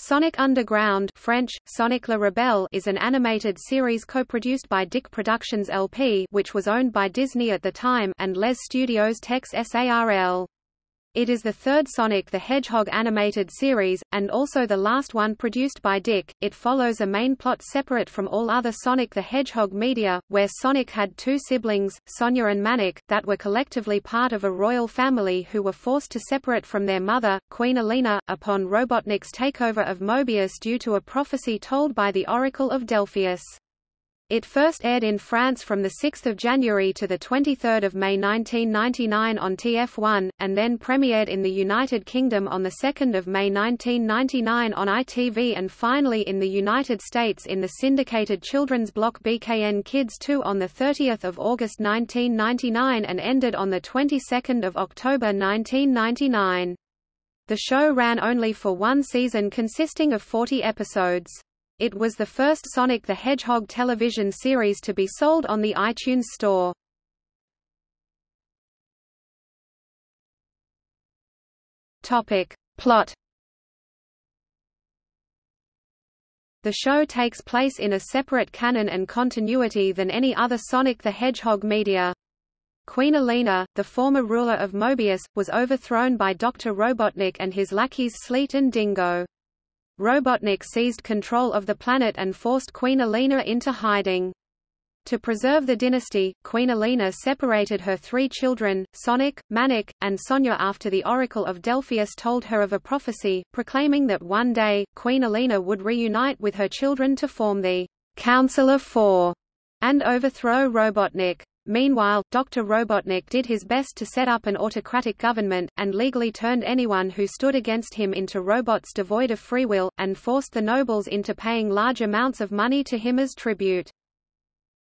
Sonic Underground French, Sonic le Rebelle is an animated series co-produced by DIC Productions LP which was owned by Disney at the time and Les Studios Tex SARL. It is the third Sonic the Hedgehog animated series, and also the last one produced by DIC. It follows a main plot separate from all other Sonic the Hedgehog media, where Sonic had two siblings, Sonia and Manic, that were collectively part of a royal family who were forced to separate from their mother, Queen Elena, upon Robotnik's takeover of Mobius due to a prophecy told by the Oracle of Delphius. It first aired in France from 6 January to 23 May 1999 on TF1, and then premiered in the United Kingdom on 2 May 1999 on ITV and finally in the United States in the syndicated children's block BKN Kids 2 on 30 August 1999 and ended on the 22nd of October 1999. The show ran only for one season consisting of 40 episodes. It was the first Sonic the Hedgehog television series to be sold on the iTunes Store. Topic. Plot The show takes place in a separate canon and continuity than any other Sonic the Hedgehog media. Queen Elena, the former ruler of Mobius, was overthrown by Dr. Robotnik and his lackeys Sleet and Dingo. Robotnik seized control of the planet and forced Queen Elena into hiding. To preserve the dynasty, Queen Elena separated her three children, Sonic, Manic, and Sonia after the Oracle of Delphius told her of a prophecy, proclaiming that one day, Queen Elena would reunite with her children to form the Council of Four and overthrow Robotnik. Meanwhile, Dr. Robotnik did his best to set up an autocratic government, and legally turned anyone who stood against him into robots devoid of free will, and forced the nobles into paying large amounts of money to him as tribute.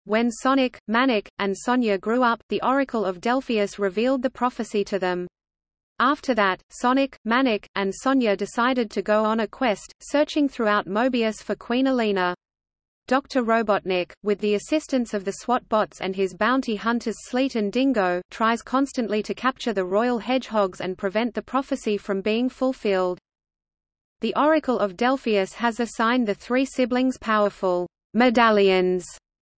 When Sonic, Manic, and Sonia grew up, the Oracle of Delphius revealed the prophecy to them. After that, Sonic, Manic, and Sonia decided to go on a quest, searching throughout Mobius for Queen Elena. Dr. Robotnik, with the assistance of the SWAT bots and his bounty hunters Sleet and Dingo, tries constantly to capture the royal hedgehogs and prevent the prophecy from being fulfilled. The Oracle of Delphius has assigned the three siblings powerful medallions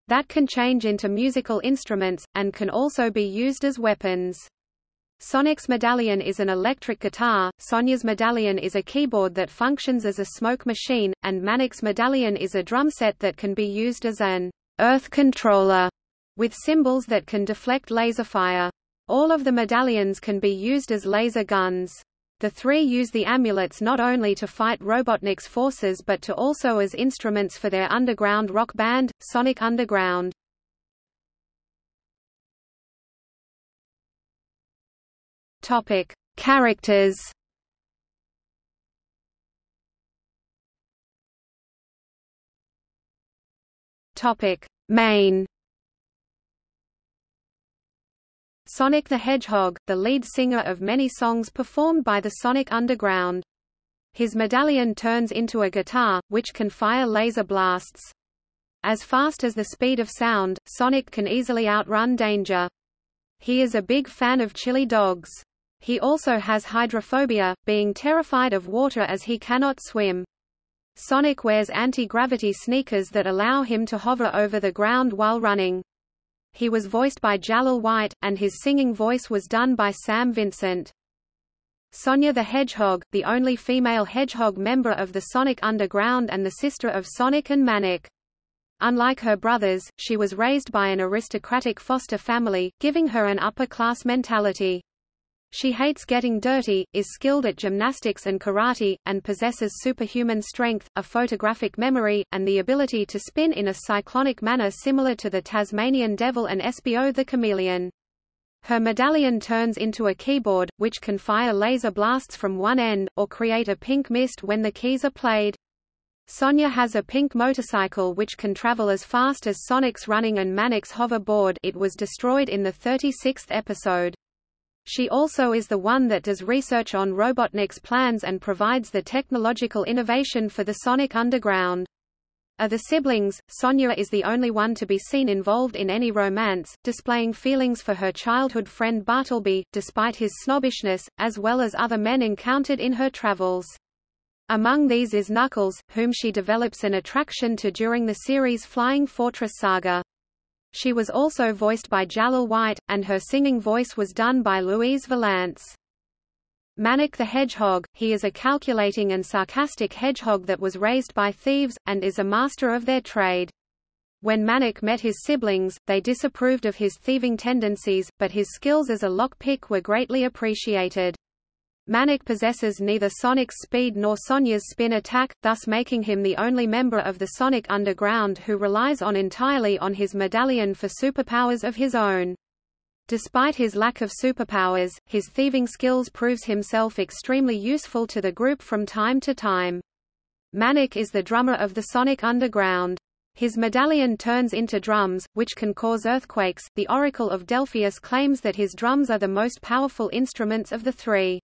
that can change into musical instruments, and can also be used as weapons. Sonic's medallion is an electric guitar, Sonia's medallion is a keyboard that functions as a smoke machine, and Manic's medallion is a drum set that can be used as an earth controller with symbols that can deflect laser fire. All of the medallions can be used as laser guns. The three use the amulets not only to fight Robotnik's forces but to also as instruments for their underground rock band, Sonic Underground. Topic: Characters. Topic: Main. Sonic the Hedgehog, the lead singer of many songs performed by the Sonic Underground. His medallion turns into a guitar, which can fire laser blasts. As fast as the speed of sound, Sonic can easily outrun danger. He is a big fan of chili dogs. He also has hydrophobia, being terrified of water as he cannot swim. Sonic wears anti-gravity sneakers that allow him to hover over the ground while running. He was voiced by Jaleel White, and his singing voice was done by Sam Vincent. Sonia the Hedgehog, the only female hedgehog member of the Sonic Underground and the sister of Sonic and Manic. Unlike her brothers, she was raised by an aristocratic foster family, giving her an upper-class mentality. She hates getting dirty, is skilled at gymnastics and karate, and possesses superhuman strength, a photographic memory, and the ability to spin in a cyclonic manner similar to the Tasmanian devil and Espio the chameleon. Her medallion turns into a keyboard, which can fire laser blasts from one end, or create a pink mist when the keys are played. Sonia has a pink motorcycle which can travel as fast as Sonic's running and Manic's hoverboard it was destroyed in the 36th episode. She also is the one that does research on Robotnik's plans and provides the technological innovation for the Sonic Underground. Of the siblings, Sonia is the only one to be seen involved in any romance, displaying feelings for her childhood friend Bartleby, despite his snobbishness, as well as other men encountered in her travels. Among these is Knuckles, whom she develops an attraction to during the series Flying Fortress Saga. She was also voiced by Jaleel White, and her singing voice was done by Louise Vallance. Manic the Hedgehog, he is a calculating and sarcastic hedgehog that was raised by thieves, and is a master of their trade. When Manic met his siblings, they disapproved of his thieving tendencies, but his skills as a lockpick were greatly appreciated. Manic possesses neither Sonic's speed nor Sonia's spin attack, thus making him the only member of the Sonic Underground who relies on entirely on his medallion for superpowers of his own. Despite his lack of superpowers, his thieving skills proves himself extremely useful to the group from time to time. Manic is the drummer of the Sonic Underground. His medallion turns into drums, which can cause earthquakes. The Oracle of Delphius claims that his drums are the most powerful instruments of the three.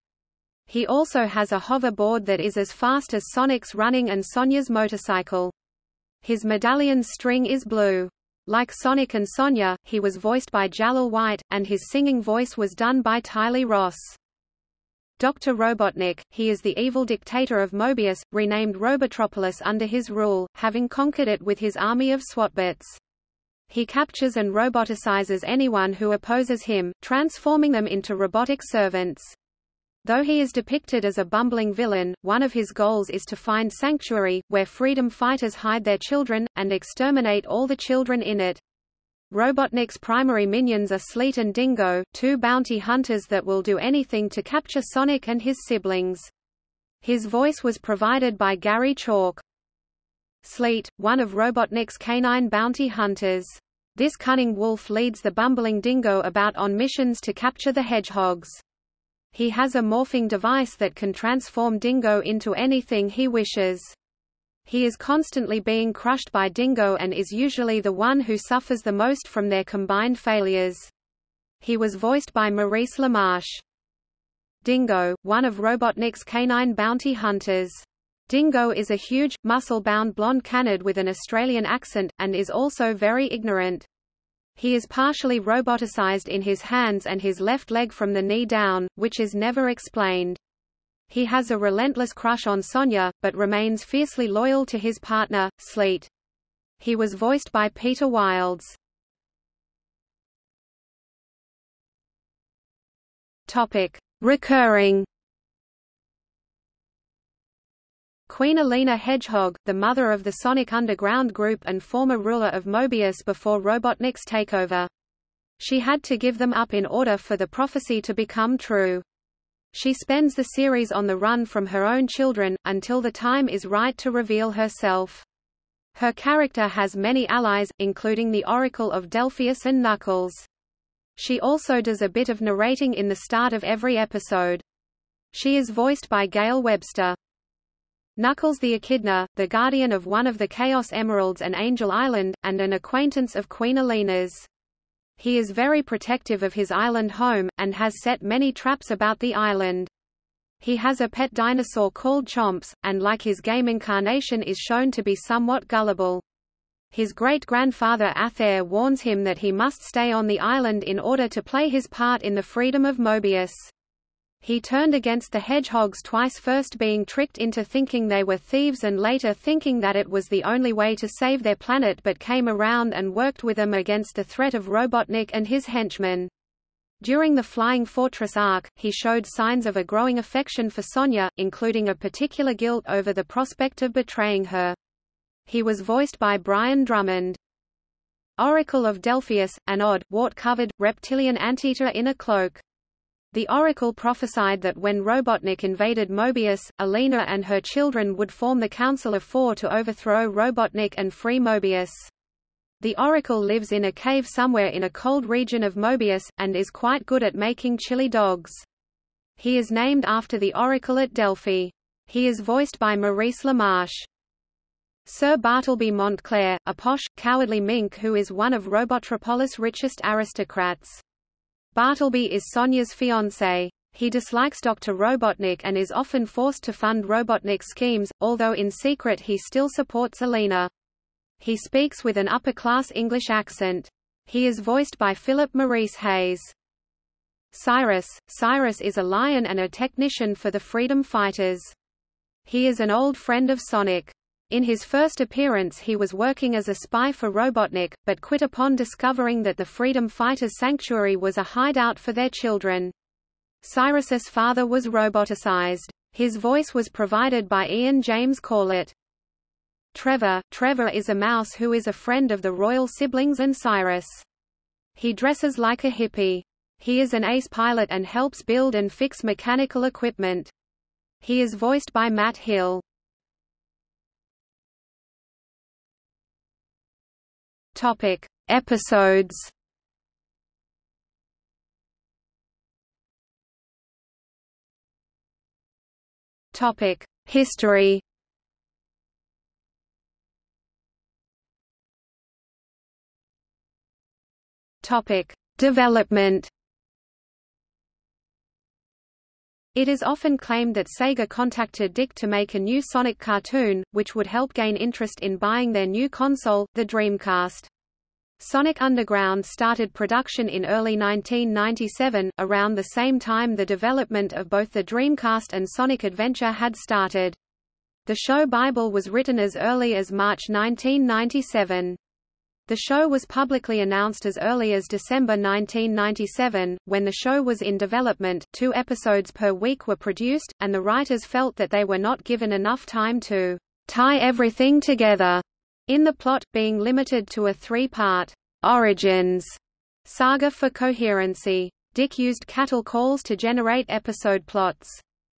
He also has a hoverboard that is as fast as Sonic's running and Sonia's motorcycle. His medallion's string is blue. Like Sonic and Sonia, he was voiced by Jaleel White, and his singing voice was done by Tyley Ross. Dr. Robotnik, he is the evil dictator of Mobius, renamed Robotropolis under his rule, having conquered it with his army of SWATbots. He captures and roboticizes anyone who opposes him, transforming them into robotic servants. Though he is depicted as a bumbling villain, one of his goals is to find sanctuary, where freedom fighters hide their children, and exterminate all the children in it. Robotnik's primary minions are Sleet and Dingo, two bounty hunters that will do anything to capture Sonic and his siblings. His voice was provided by Gary Chalk. Sleet, one of Robotnik's canine bounty hunters. This cunning wolf leads the bumbling dingo about on missions to capture the hedgehogs. He has a morphing device that can transform Dingo into anything he wishes. He is constantly being crushed by Dingo and is usually the one who suffers the most from their combined failures. He was voiced by Maurice LaMarche. Dingo, one of Robotnik's canine bounty hunters. Dingo is a huge, muscle-bound blonde canid with an Australian accent, and is also very ignorant. He is partially roboticized in his hands and his left leg from the knee down, which is never explained. He has a relentless crush on Sonia, but remains fiercely loyal to his partner, Sleet. He was voiced by Peter Wilds. Topic: Recurring Queen Aleena Hedgehog, the mother of the Sonic Underground group and former ruler of Mobius before Robotnik's takeover. She had to give them up in order for the prophecy to become true. She spends the series on the run from her own children, until the time is right to reveal herself. Her character has many allies, including the Oracle of Delphius and Knuckles. She also does a bit of narrating in the start of every episode. She is voiced by Gail Webster. Knuckles the Echidna, the guardian of one of the Chaos Emeralds and Angel Island, and an acquaintance of Queen Aleena's. He is very protective of his island home, and has set many traps about the island. He has a pet dinosaur called Chomps, and like his game incarnation is shown to be somewhat gullible. His great-grandfather Athair warns him that he must stay on the island in order to play his part in the freedom of Mobius. He turned against the hedgehogs twice first being tricked into thinking they were thieves and later thinking that it was the only way to save their planet but came around and worked with them against the threat of Robotnik and his henchmen. During the Flying Fortress arc, he showed signs of a growing affection for Sonia, including a particular guilt over the prospect of betraying her. He was voiced by Brian Drummond. Oracle of Delphius, an odd, wart-covered, reptilian anteater in a cloak. The Oracle prophesied that when Robotnik invaded Mobius, Aleena and her children would form the Council of Four to overthrow Robotnik and free Mobius. The Oracle lives in a cave somewhere in a cold region of Mobius, and is quite good at making chili dogs. He is named after the Oracle at Delphi. He is voiced by Maurice LaMarche. Sir Bartleby Montclair, a posh, cowardly mink who is one of Robotropolis' richest aristocrats. Bartleby is Sonia's fiancé. He dislikes Dr. Robotnik and is often forced to fund Robotnik's schemes, although in secret he still supports Aleena. He speaks with an upper-class English accent. He is voiced by Philip Maurice Hayes. Cyrus – Cyrus is a lion and a technician for the freedom fighters. He is an old friend of Sonic. In his first appearance he was working as a spy for Robotnik, but quit upon discovering that the Freedom Fighters Sanctuary was a hideout for their children. Cyrus's father was roboticized. His voice was provided by Ian James Corlett. Trevor Trevor is a mouse who is a friend of the royal siblings and Cyrus. He dresses like a hippie. He is an ace pilot and helps build and fix mechanical equipment. He is voiced by Matt Hill. Topic: Episodes. Topic: History. Topic: Development. It is often claimed that Sega contacted DIC to make a new Sonic cartoon, which would help gain interest in buying their new console, the Dreamcast. Sonic Underground started production in early 1997, around the same time the development of both the Dreamcast and Sonic Adventure had started. The show Bible was written as early as March 1997. The show was publicly announced as early as December 1997. When the show was in development, two episodes per week were produced, and the writers felt that they were not given enough time to tie everything together, in the plot, being limited to a three-part origins saga for coherency. DIC used cattle calls to generate episode plots.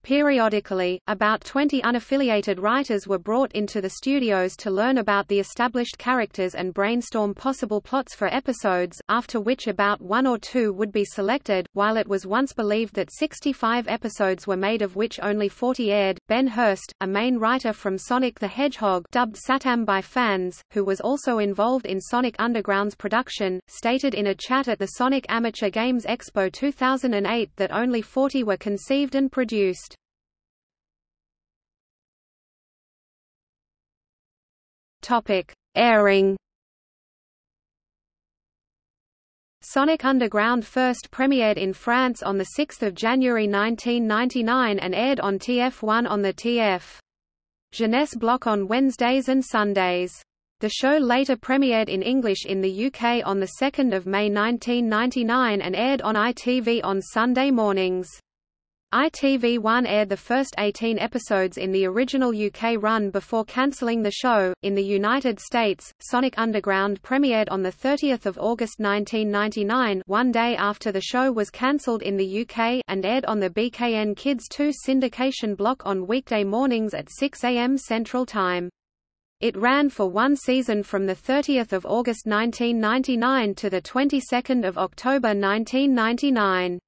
Periodically, about 20 unaffiliated writers were brought into the studios to learn about the established characters and brainstorm possible plots for episodes, after which about one or two would be selected. While it was once believed that 65 episodes were made of which only 40 aired, Ben Hurst, a main writer from Sonic the Hedgehog dubbed SatAM by fans, who was also involved in Sonic Underground's production, stated in a chat at the Sonic Amateur Games Expo 2008 that only 40 were conceived and produced. Topic: Airing. Sonic Underground first premiered in France on 6 January 1999 and aired on TF1 on the TF. Jeunesse block on Wednesdays and Sundays. The show later premiered in English in the UK on 2 May 1999 and aired on ITV on Sunday mornings. ITV1 aired the first 18 episodes in the original UK run before cancelling the show. In the United States, Sonic Underground premiered on 30 August 1999 one day after the show was cancelled in the UK and aired on the BKN Kids 2 syndication block on weekday mornings at 6 a.m. Central Time. It ran for one season from 30 August 1999 to 22 October 1999.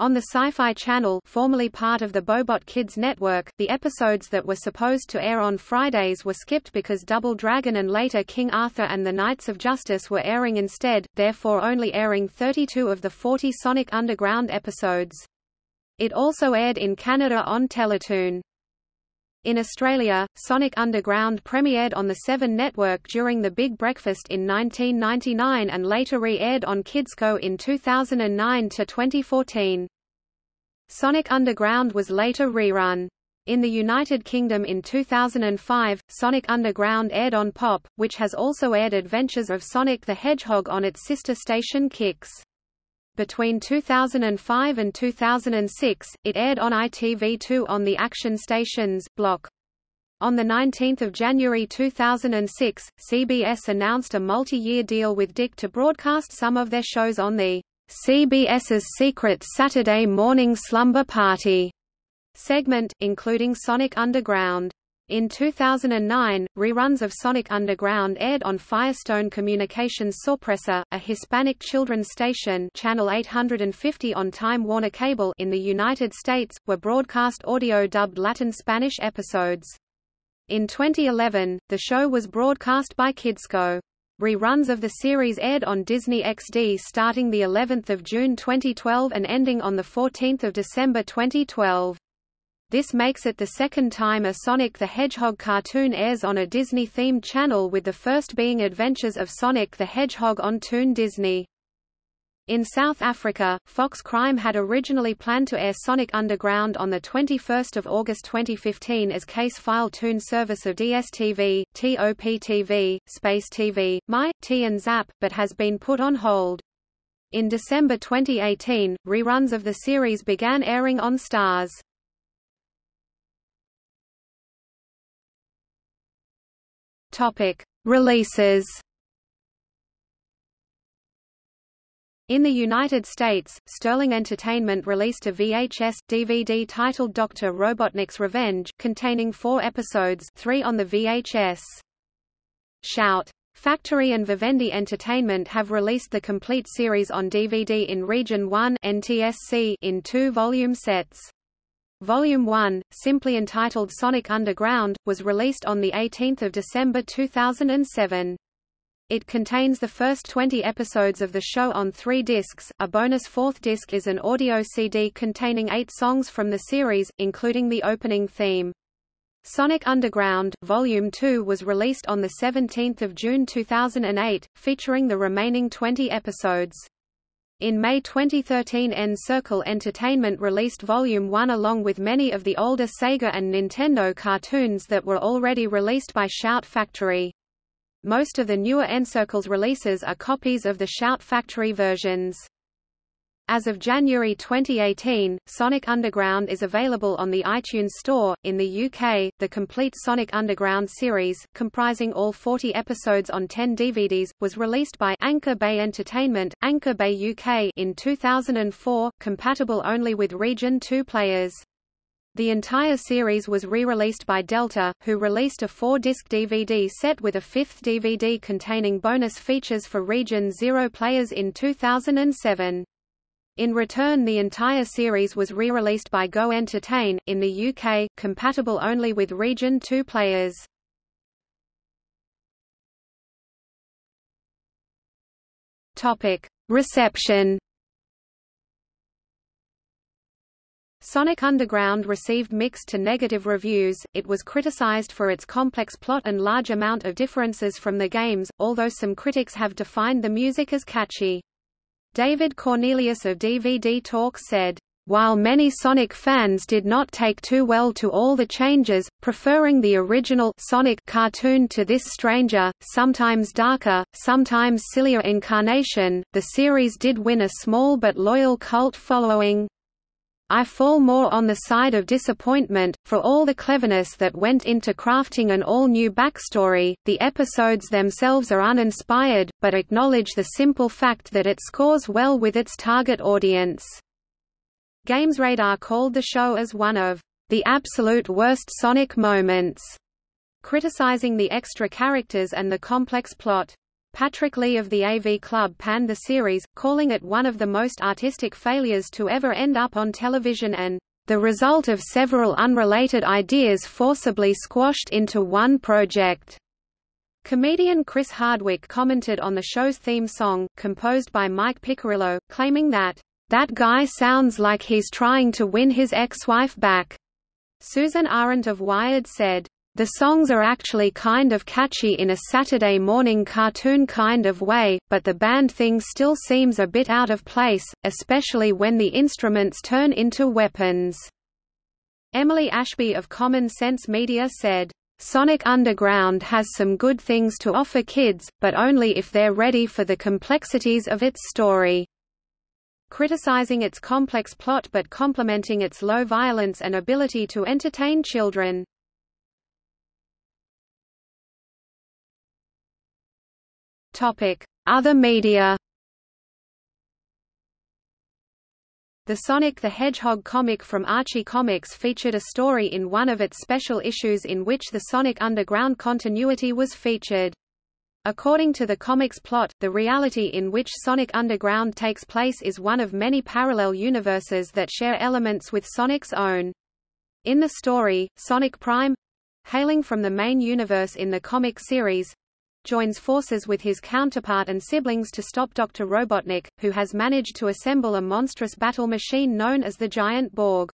On the Sci-Fi Channel formerly part of the Bohbot Kids network, the episodes that were supposed to air on Fridays were skipped because Double Dragon and later King Arthur and the Knights of Justice were airing instead, therefore only airing 32 of the 40 Sonic Underground episodes. It also aired in Canada on Teletoon. In Australia, Sonic Underground premiered on the Seven network during The Big Breakfast in 1999 and later re-aired on Kidsco in 2009 to 2014. Sonic Underground was later rerun. In the United Kingdom in 2005, Sonic Underground aired on Pop, which has also aired Adventures of Sonic the Hedgehog on its sister station Kix. Between 2005 and 2006, it aired on ITV2 on the Action Stations, block. On 19 January 2006, CBS announced a multi-year deal with DIC to broadcast some of their shows on the CBS's Secret Saturday Morning Slumber Party segment, including Sonic Underground. In 2009, reruns of Sonic Underground aired on Firestone Communications Sorpresa, a Hispanic children's station channel 850 on Time Warner Cable in the United States, were broadcast audio-dubbed Latin Spanish episodes. In 2011, the show was broadcast by Kidsco. Reruns of the series aired on Disney XD starting the 11th of June 2012 and ending on the 14th of December 2012. This makes it the second time a Sonic the Hedgehog cartoon airs on a Disney-themed channel with the first being Adventures of Sonic the Hedgehog on Toon Disney. In South Africa, Fox Crime had originally planned to air Sonic Underground on 21 August 2015 as case file tune service of DSTV, TOP-TV, Space TV, My, T and Zap, but has been put on hold. In December 2018, reruns of the series began airing on Starz. Topic: Releases In the United States, Sterling Entertainment released a VHS, DVD titled Dr. Robotnik's Revenge, containing four episodes three on the VHS. Shout! Factory and Vivendi Entertainment have released the complete series on DVD in Region 1 NTSC in two volume sets. Volume 1, simply entitled Sonic Underground, was released on 18 December 2007. It contains the first 20 episodes of the show on three discs. A bonus fourth disc is an audio CD containing eight songs from the series, including the opening theme. Sonic Underground Volume 2 was released on 17 June 2008, featuring the remaining 20 episodes. In May 2013 N-Circle Entertainment released Volume 1 along with many of the older Sega and Nintendo cartoons that were already released by Shout Factory. Most of the newer N-Circles releases are copies of the Shout Factory versions. As of January 2018, Sonic Underground is available on the iTunes Store. In the UK, the complete Sonic Underground series, comprising all 40 episodes on 10 DVDs, was released by Anchor Bay Entertainment, Anchor Bay UK in 2004, compatible only with Region 2 players. The entire series was re-released by Delta, who released a four-disc DVD set with a fifth DVD containing bonus features for Region Zero players in 2007. In return the entire series was re-released by Go Entertain, in the UK, compatible only with Region 2 players. Reception Sonic Underground received mixed to negative reviews, it was criticized for its complex plot and large amount of differences from the games, although some critics have defined the music as catchy. David Cornelius of DVD Talk said, while many Sonic fans did not take too well to all the changes, preferring the original Sonic cartoon to this stranger, sometimes darker, sometimes sillier incarnation, the series did win a small but loyal cult following. I fall more on the side of disappointment, for all the cleverness that went into crafting an all-new backstory, the episodes themselves are uninspired, but acknowledge the simple fact that it scores well with its target audience. GamesRadar called the show as one of the absolute worst Sonic moments, criticizing the extra characters and the complex plot. Patrick Lee of the AV Club panned the series, calling it one of the most artistic failures to ever end up on television and the result of several unrelated ideas forcibly squashed into one project. Comedian Chris Hardwick commented on the show's theme song, composed by Mike Piccirillo, claiming that, "...that guy sounds like he's trying to win his ex-wife back." Susan Arendt of Wired said, the songs are actually kind of catchy in a Saturday morning cartoon kind of way, but the band thing still seems a bit out of place, especially when the instruments turn into weapons. Emily Ashby of Common Sense Media said, Sonic Underground has some good things to offer kids, but only if they're ready for the complexities of its story. Criticizing its complex plot but complementing its low violence and ability to entertain children. Other media The Sonic the Hedgehog comic from Archie Comics featured a story in one of its special issues in which the Sonic Underground continuity was featured. According to the comic's plot, the reality in which Sonic Underground takes place is one of many parallel universes that share elements with Sonic's own. In the story, Sonic Prime—hailing from the main universe in the comic series, joins forces with his counterpart and siblings to stop Dr. Robotnik, who has managed to assemble a monstrous battle machine known as the Giant Borg.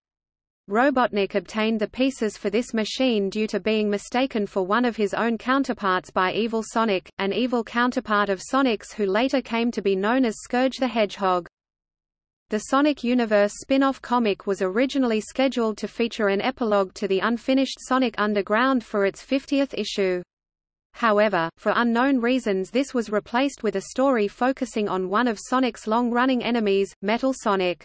Robotnik obtained the pieces for this machine due to being mistaken for one of his own counterparts by Evil Sonic, an evil counterpart of Sonic's who later came to be known as Scourge the Hedgehog. The Sonic Universe spin-off comic was originally scheduled to feature an epilogue to the unfinished Sonic Underground for its 50th issue. However, for unknown reasons this was replaced with a story focusing on one of Sonic's long-running enemies, Metal Sonic.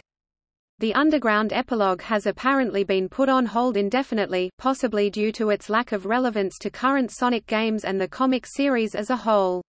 The Underground epilogue has apparently been put on hold indefinitely, possibly due to its lack of relevance to current Sonic games and the comic series as a whole.